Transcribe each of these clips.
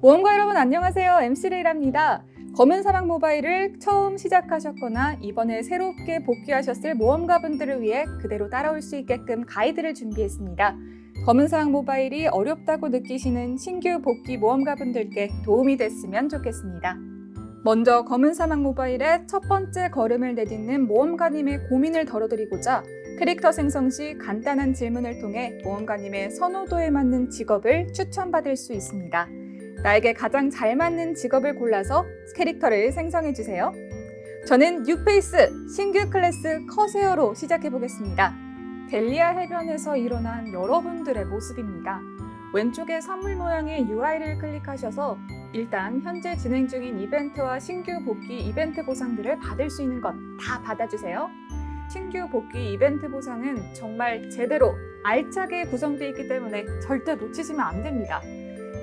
모험가 여러분 안녕하세요. MC 레이랍니다. 검은 사막 모바일을 처음 시작하셨거나 이번에 새롭게 복귀하셨을 모험가분들을 위해 그대로 따라올 수 있게끔 가이드를 준비했습니다. 검은 사막 모바일이 어렵다고 느끼시는 신규 복귀 모험가분들께 도움이 됐으면 좋겠습니다. 먼저 검은 사막 모바일의 첫 번째 걸음을 내딛는 모험가님의 고민을 덜어드리고자 캐릭터 생성 시 간단한 질문을 통해 모험가님의 선호도에 맞는 직업을 추천받을 수 있습니다. 나에게 가장 잘 맞는 직업을 골라서 캐릭터를 생성해주세요. 저는 뉴페이스 신규 클래스 커세어로 시작해보겠습니다. 델리아 해변에서 일어난 여러분들의 모습입니다. 왼쪽에 선물 모양의 UI를 클릭하셔서 일단 현재 진행 중인 이벤트와 신규 복귀 이벤트 보상들을 받을 수 있는 건 다 받아주세요. 신규 복귀 이벤트 보상은 정말 제대로 알차게 구성되어 있기 때문에 절대 놓치시면 안 됩니다.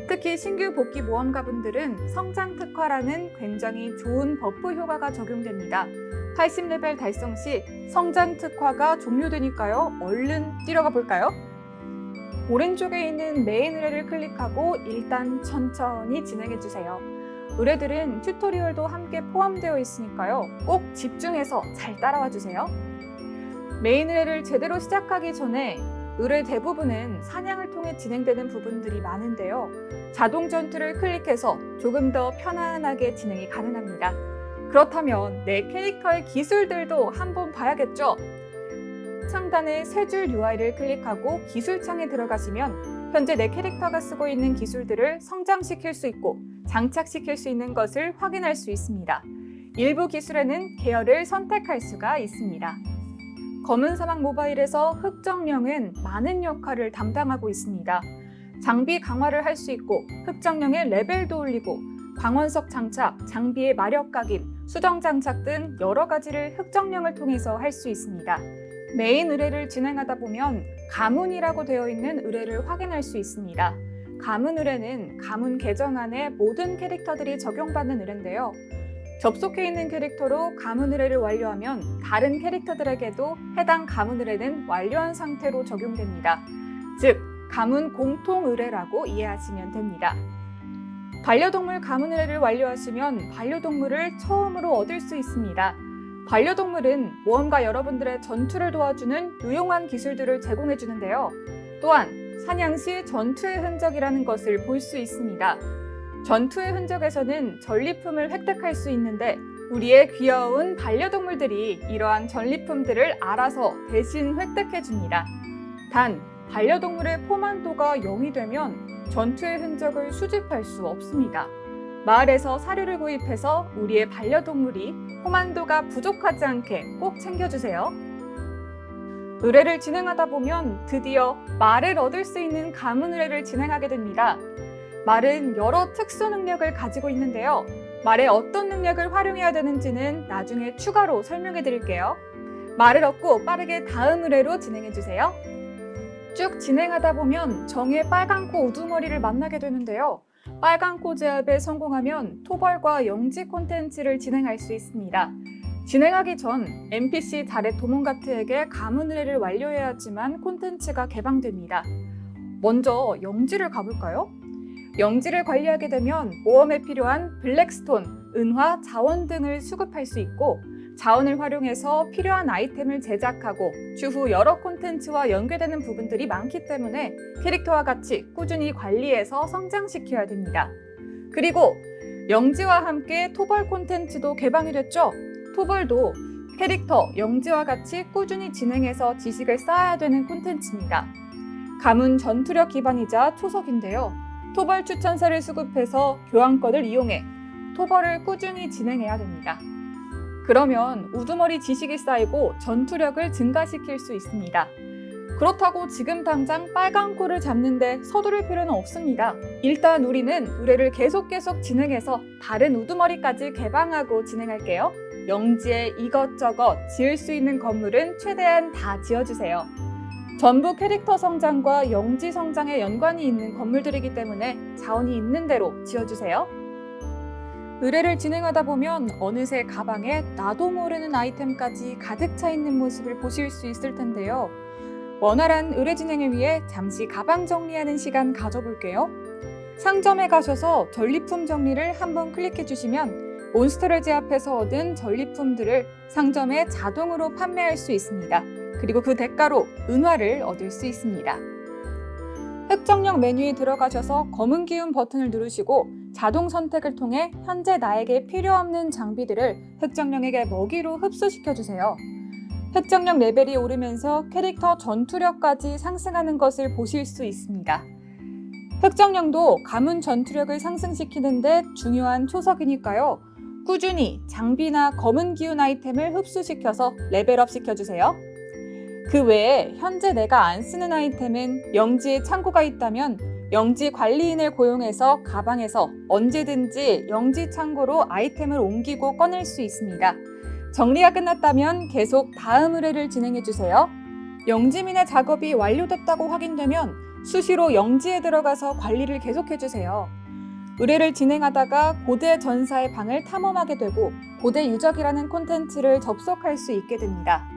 특히 신규 복귀 모험가분들은 성장 특화라는 굉장히 좋은 buff 효과가 적용됩니다. 80레벨 달성 시 성장 특화가 종료되니까요. 얼른 뛰어가 볼까요? 오른쪽에 있는 메인 의뢰를 클릭하고 일단 천천히 진행해주세요. 의뢰들은 tutorial도 함께 포함되어 있으니까요. 꼭 집중해서 잘 따라와 주세요. 메인 의뢰를 제대로 시작하기 전에 의뢰 대부분은 사냥을 통해 진행되는 부분들이 많은데요. 자동 전투를 클릭해서 조금 더 편안하게 진행이 가능합니다. 그렇다면 내 캐릭터의 기술들도 한번 봐야겠죠? 상단의 세 줄 UI를 클릭하고 기술창에 들어가시면 현재 내 캐릭터가 쓰고 있는 기술들을 성장시킬 수 있고 장착시킬 수 있는 것을 확인할 수 있습니다. 일부 기술에는 계열을 선택할 수가 있습니다. 검은 사막 모바일에서 흑정령은 많은 역할을 담당하고 있습니다. 장비 강화를 할 수 있고 흑정령의 레벨도 올리고 광원석 장착, 장비의 마력 각인, 수정 장착 등 여러 가지를 흑정령을 통해서 할 수 있습니다. 메인 의뢰를 진행하다 보면 가문이라고 되어 있는 의뢰를 확인할 수 있습니다. 가문 의뢰는 가문 계정 안에 모든 캐릭터들이 적용받는 의뢰인데요. 접속해 있는 캐릭터로 가문 의뢰를 완료하면 다른 캐릭터들에게도 해당 가문 의뢰는 완료한 상태로 적용됩니다. 즉, 가문 공통 의뢰라고 이해하시면 됩니다. 반려동물 가문 의뢰를 완료하시면 반려동물을 처음으로 얻을 수 있습니다. 반려동물은 모험가 여러분들의 전투를 도와주는 유용한 기술들을 제공해 주는데요. 또한 사냥 시 전투의 흔적이라는 것을 볼 수 있습니다. 전투의 흔적에서는 전리품을 획득할 수 있는데 우리의 귀여운 반려동물들이 이러한 전리품들을 알아서 대신 획득해 줍니다. 단, 반려동물의 포만도가 0이 되면 전투의 흔적을 수집할 수 없습니다. 마을에서 사료를 구입해서 우리의 반려동물이 포만도가 부족하지 않게 꼭 챙겨주세요. 의뢰를 진행하다 보면 드디어 말을 얻을 수 있는 가문 의뢰를 진행하게 됩니다. 말은 여러 특수 능력을 가지고 있는데요. 말의 어떤 능력을 활용해야 되는지는 나중에 추가로 설명해 드릴게요. 말을 얻고 빠르게 다음 의뢰로 진행해 주세요. 쭉 진행하다 보면 정의 빨간 코 우두머리를 만나게 되는데요. 빨간 코 제압에 성공하면 토벌과 영지 콘텐츠를 진행할 수 있습니다. 진행하기 전 NPC 달의 도몽가트에게 가문 의뢰를 완료해야 하지만 콘텐츠가 개방됩니다. 먼저 영지를 가볼까요? 영지를 관리하게 되면 모험에 필요한 블랙스톤, 은화, 자원 등을 수급할 수 있고 자원을 활용해서 필요한 아이템을 제작하고 추후 여러 콘텐츠와 연계되는 부분들이 많기 때문에 캐릭터와 같이 꾸준히 관리해서 성장시켜야 됩니다. 그리고 영지와 함께 토벌 콘텐츠도 개방이 됐죠? 토벌도 캐릭터 영지와 같이 꾸준히 진행해서 지식을 쌓아야 되는 콘텐츠입니다. 가문 전투력 기반이자 초석인데요. 토벌 추천사를 수급해서 교환권을 이용해 토벌을 꾸준히 진행해야 됩니다. 그러면 우두머리 지식이 쌓이고 전투력을 증가시킬 수 있습니다. 그렇다고 지금 당장 빨간 코를 잡는데 서두를 필요는 없습니다. 일단 우리는 의뢰를 계속 계속 진행해서 다른 우두머리까지 개방하고 진행할게요. 영지에 이것저것 지을 수 있는 건물은 최대한 다 지어주세요. 전부 캐릭터 성장과 영지 성장에 연관이 있는 건물들이기 때문에 자원이 있는 대로 지어주세요. 의뢰를 진행하다 보면 어느새 가방에 나도 모르는 아이템까지 가득 차 있는 모습을 보실 수 있을 텐데요. 원활한 의뢰 진행을 위해 잠시 가방 정리하는 시간 가져볼게요. 상점에 가셔서 전리품 정리를 한번 클릭해 주시면 몬스터를 제압해서 얻은 전리품들을 상점에 자동으로 판매할 수 있습니다. 그리고 그 대가로 은화를 얻을 수 있습니다. 획정령 메뉴에 들어가셔서 검은 기운 버튼을 누르시고 자동 선택을 통해 현재 나에게 필요 없는 장비들을 획정령에게 먹이로 흡수시켜 주세요. 획정령 레벨이 오르면서 캐릭터 전투력까지 상승하는 것을 보실 수 있습니다. 획정령도 가문 전투력을 상승시키는데 중요한 초석이니까요. 꾸준히 장비나 검은 기운 아이템을 흡수시켜서 레벨업 시켜주세요. 그 외에 현재 내가 안 쓰는 아이템은 영지에 창고가 있다면 영지 관리인을 고용해서 가방에서 언제든지 영지 창고로 아이템을 옮기고 꺼낼 수 있습니다. 정리가 끝났다면 계속 다음 의뢰를 진행해 주세요. 영지민의 작업이 완료됐다고 확인되면 수시로 영지에 들어가서 관리를 계속해 주세요. 의뢰를 진행하다가 고대 전사의 방을 탐험하게 되고 고대 유적이라는 콘텐츠를 접속할 수 있게 됩니다.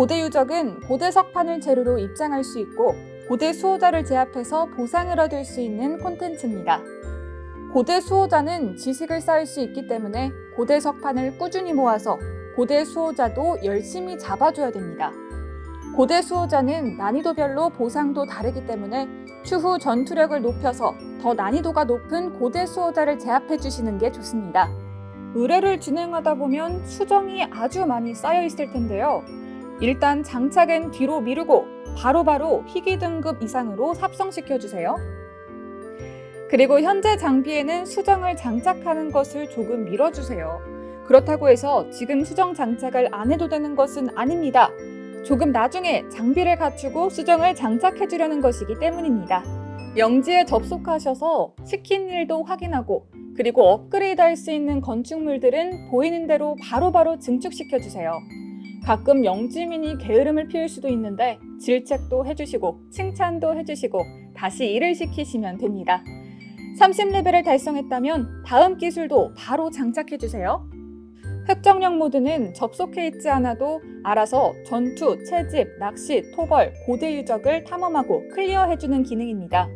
고대 유적은 고대 석판을 재료로 입장할 수 있고 고대 수호자를 제압해서 보상을 얻을 수 있는 콘텐츠입니다. 고대 수호자는 지식을 쌓을 수 있기 때문에 고대 석판을 꾸준히 모아서 고대 수호자도 열심히 잡아줘야 됩니다. 고대 수호자는 난이도별로 보상도 다르기 때문에 추후 전투력을 높여서 더 난이도가 높은 고대 수호자를 제압해 주시는 게 좋습니다. 의뢰를 진행하다 보면 수정이 아주 많이 쌓여 있을 텐데요. 일단 장착은 뒤로 미루고 바로바로 희귀 등급 이상으로 삽성시켜 주세요. 그리고 현재 장비에는 수정을 장착하는 것을 조금 미뤄주세요. 그렇다고 해서 지금 수정 장착을 안 해도 되는 것은 아닙니다. 조금 나중에 장비를 갖추고 수정을 장착해 주려는 것이기 때문입니다. 영지에 접속하셔서 시킨 일도 확인하고 그리고 업그레이드 할 수 있는 건축물들은 보이는 대로 바로바로 증축시켜 주세요. 가끔 영지민이 게으름을 피울 수도 있는데 질책도 해주시고 칭찬도 해주시고 다시 일을 시키시면 됩니다. 30레벨을 달성했다면 다음 기술도 바로 장착해 주세요. 획정령 모드는 접속해 있지 않아도 알아서 전투, 채집, 낚시, 토벌, 고대 유적을 탐험하고 클리어해주는 기능입니다.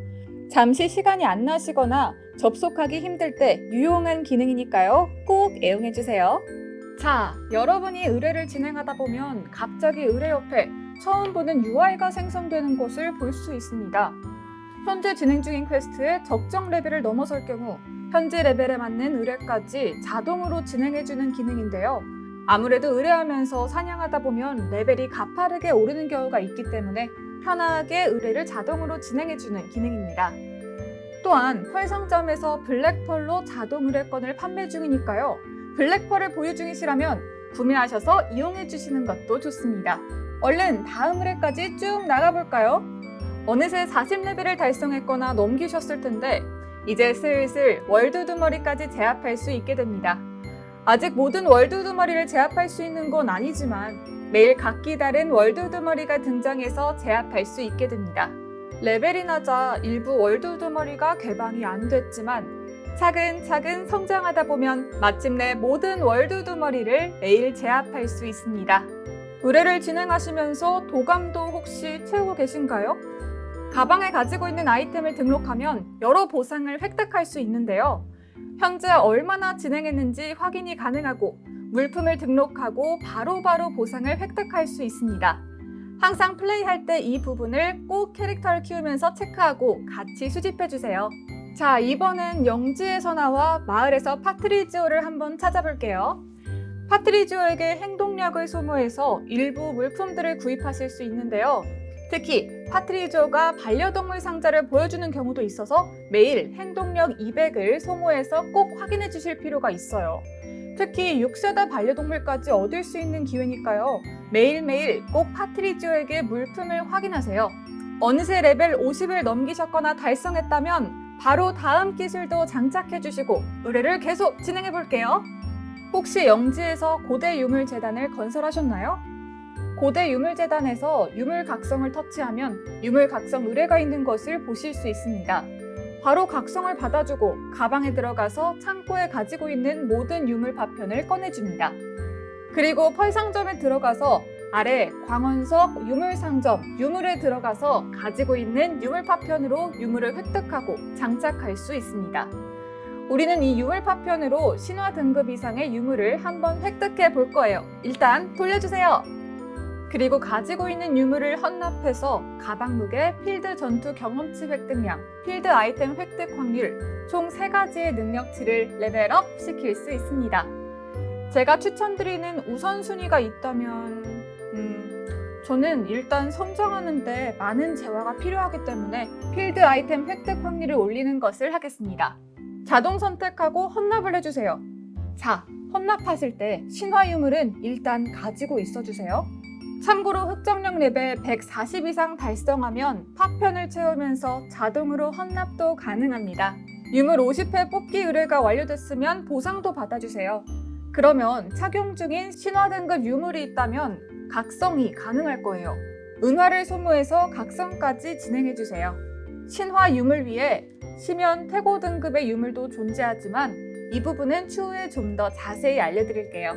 잠시 시간이 안 나시거나 접속하기 힘들 때 유용한 기능이니까요. 꼭 애용해주세요. 자, 여러분이 의뢰를 진행하다 보면 갑자기 의뢰 옆에 처음 보는 UI가 생성되는 것을 볼 수 있습니다. 현재 진행 중인 퀘스트의 적정 레벨을 넘어설 경우 현재 레벨에 맞는 의뢰까지 자동으로 진행해주는 기능인데요. 아무래도 의뢰하면서 사냥하다 보면 레벨이 가파르게 오르는 경우가 있기 때문에 편하게 의뢰를 자동으로 진행해주는 기능입니다. 또한 펄 상점에서 블랙펄로 자동 의뢰권을 판매 중이니까요. 블랙펄을 보유 중이시라면 구매하셔서 이용해 주시는 것도 좋습니다. 얼른 다음 의뢰까지 쭉 나가볼까요? 어느새 40레벨을 달성했거나 넘기셨을 텐데 이제 슬슬 world 우두머리까지 제압할 수 있게 됩니다. 아직 모든 world 우두머리를 제압할 수 있는 건 아니지만 매일 각기 다른 world 우두머리가 등장해서 제압할 수 있게 됩니다. 레벨이 낮아 일부 world 우두머리가 개방이 안 됐지만 차근차근 성장하다 보면 마침내 모든 월드 두머리를 매일 제압할 수 있습니다. 의뢰를 진행하시면서 도감도 혹시 채우고 계신가요? 가방에 가지고 있는 아이템을 등록하면 여러 보상을 획득할 수 있는데요. 현재 얼마나 진행했는지 확인이 가능하고 물품을 등록하고 바로바로 바로 보상을 획득할 수 있습니다. 항상 플레이할 때 이 부분을 꼭 캐릭터를 키우면서 체크하고 같이 수집해주세요. 자, 이번엔 영지에서 나와 마을에서 파트리지오를 한번 찾아볼게요. 파트리지오에게 행동력을 소모해서 일부 물품들을 구입하실 수 있는데요. 특히 파트리조가 반려동물 상자를 보여주는 경우도 있어서 매일 행동력 200을 소모해서 꼭 확인해 주실 필요가 있어요. 특히 6세대 반려동물까지 얻을 수 있는 기회니까요. 매일매일 꼭 파트리지오에게 물품을 확인하세요. 어느새 레벨 50을 넘기셨거나 달성했다면 바로 다음 기술도 장착해 주시고 의뢰를 계속 진행해 볼게요. 혹시 영지에서 고대 유물 재단을 건설하셨나요? 고대 유물재단에서 유물각성을 터치하면 유물각성 의뢰가 있는 것을 보실 수 있습니다. 바로 각성을 받아주고 가방에 들어가서 창고에 가지고 있는 모든 유물 파편을 꺼내줍니다. 그리고 펄상점에 들어가서 아래 광원석 유물상점 유물에 들어가서 가지고 있는 유물 파편으로 유물을 획득하고 장착할 수 있습니다. 우리는 이 유물 파편으로 신화 등급 이상의 유물을 한번 획득해 볼 거예요. 일단 돌려주세요. 그리고 가지고 있는 유물을 헌납해서 가방 무게, 필드 전투 경험치 획득량, 필드 아이템 획득 확률 총 세가지의 능력치를 레벨업 시킬 수 있습니다. 제가 추천드리는 우선순위가 있다면 음, 저는 일단 성장하는데 많은 재화가 필요하기 때문에 필드 아이템 획득 확률을 올리는 것을 하겠습니다. 자동 선택하고 헌납을 해주세요. 자, 헌납하실 때 신화 유물은 일단 가지고 있어주세요. 참고로 흑정령 레벨 140 이상 달성하면 파편을 채우면서 자동으로 헌납도 가능합니다. 유물 50회 뽑기 의뢰가 완료됐으면 보상도 받아주세요. 그러면 착용 중인 신화 등급 유물이 있다면 각성이 가능할 거예요. 은화를 소모해서 각성까지 진행해주세요. 신화 유물 위에 시면 태고 등급의 유물도 존재하지만 이 부분은 추후에 좀 더 자세히 알려드릴게요.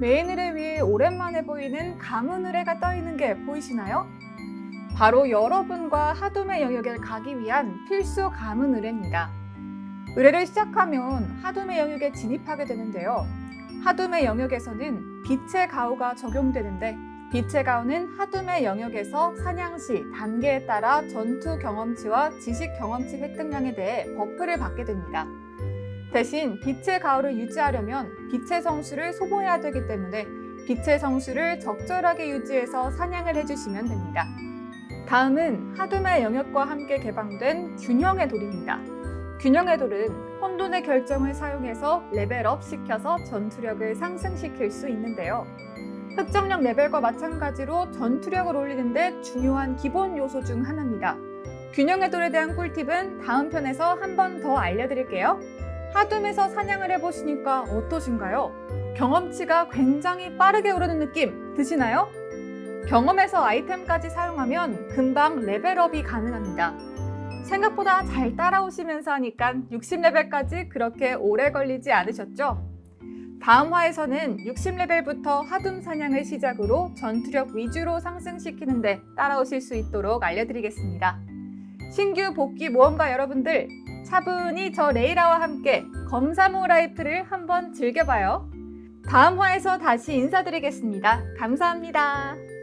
메인 의뢰 위에 오랜만에 보이는 가문 의뢰가 떠 있는 게 보이시나요? 바로 여러분과 하둠의 영역에 가기 위한 필수 가문 의뢰입니다. 의뢰를 시작하면 하둠의 영역에 진입하게 되는데요. 하둠의 영역에서는 빛의 가호가 적용되는데 빛의 가호는 하둠의 영역에서 사냥 시 단계에 따라 전투 경험치와 지식 경험치 획득량에 대해 buff를 받게 됩니다. 대신 빛의 가호를 유지하려면 빛의 성수를 소모해야 되기 때문에 빛의 성수를 적절하게 유지해서 사냥을 해주시면 됩니다. 다음은 하둠의 영역과 함께 개방된 균형의 돌입니다. 균형의 돌은 혼돈의 결정을 사용해서 레벨업 시켜서 전투력을 상승시킬 수 있는데요. 흑정력 레벨과 마찬가지로 전투력을 올리는데 중요한 기본 요소 중 하나입니다. 균형의 돌에 대한 꿀팁은 다음 편에서 한 번 더 알려드릴게요. 하둠에서 사냥을 해보시니까 어떠신가요? 경험치가 굉장히 빠르게 오르는 느낌 드시나요? 경험에서 아이템까지 사용하면 금방 레벨업이 가능합니다. 생각보다 잘 따라오시면서 하니까 60레벨까지 그렇게 오래 걸리지 않으셨죠? 다음 화에서는 60레벨부터 하둠 사냥을 시작으로 전투력 위주로 상승시키는데 따라오실 수 있도록 알려드리겠습니다. 신규 복귀 모험가 여러분들 차분히 저 레이라와 함께 검사모 라이프를 한번 즐겨봐요. 다음 화에서 다시 인사드리겠습니다. 감사합니다.